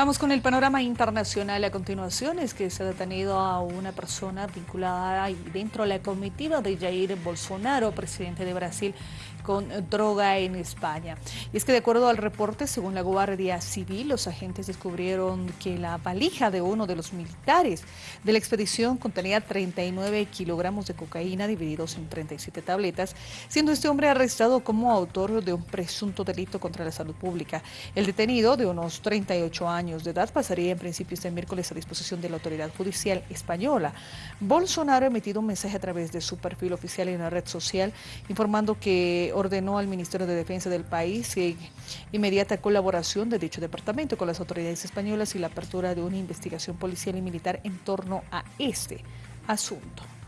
Vamos con el panorama internacional a continuación. Es que se ha detenido a una persona vinculada dentro de la comitiva de Jair Bolsonaro, presidente de Brasil, con droga en España. Y es que de acuerdo al reporte, según la Guardia Civil, los agentes descubrieron que la valija de uno de los militares de la expedición contenía 39 kilogramos de cocaína divididos en 37 tabletas, siendo este hombre arrestado como autor de un presunto delito contra la salud pública. El detenido, de unos 38 años de edad, pasaría en principio este miércoles a disposición de la autoridad judicial española. Bolsonaro ha emitido un mensaje a través de su perfil oficial en la red social informando que ordenó al Ministerio de Defensa del país inmediata colaboración de dicho departamento con las autoridades españolas y la apertura de una investigación policial y militar en torno a este asunto.